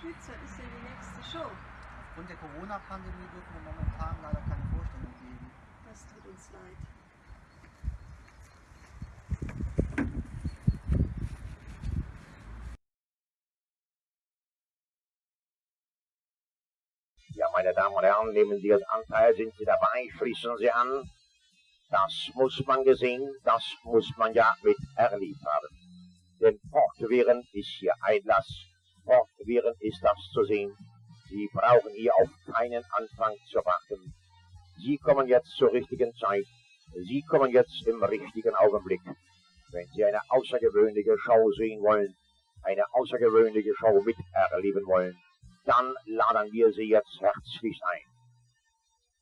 Schwitzer ist denn die nächste Show? Aufgrund der Corona-Pandemie dürfen wir momentan leider keine Vorstellung geben. Das tut uns leid. Ja, meine Damen und Herren, nehmen Sie das Anteil, sind Sie dabei, schließen Sie an. Das muss man gesehen, das muss man ja mit erlebt haben. Denn fortwährend ist hier Einlass, fortwährend ist das zu sehen. Sie brauchen hier auf keinen Anfang zu warten. Sie kommen jetzt zur richtigen Zeit. Sie kommen jetzt im richtigen Augenblick. Wenn Sie eine außergewöhnliche Show sehen wollen, eine außergewöhnliche Show miterleben wollen, dann laden wir Sie jetzt herzlich ein.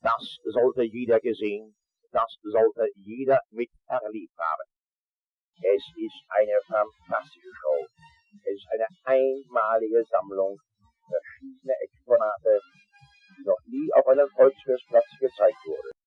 Das sollte jeder gesehen, das sollte jeder miterlebt haben. Es ist eine fantastische Show. Es ist eine einmalige Sammlung verschiedener Exponate, die noch nie auf einem Volksfestplatz gezeigt wurde.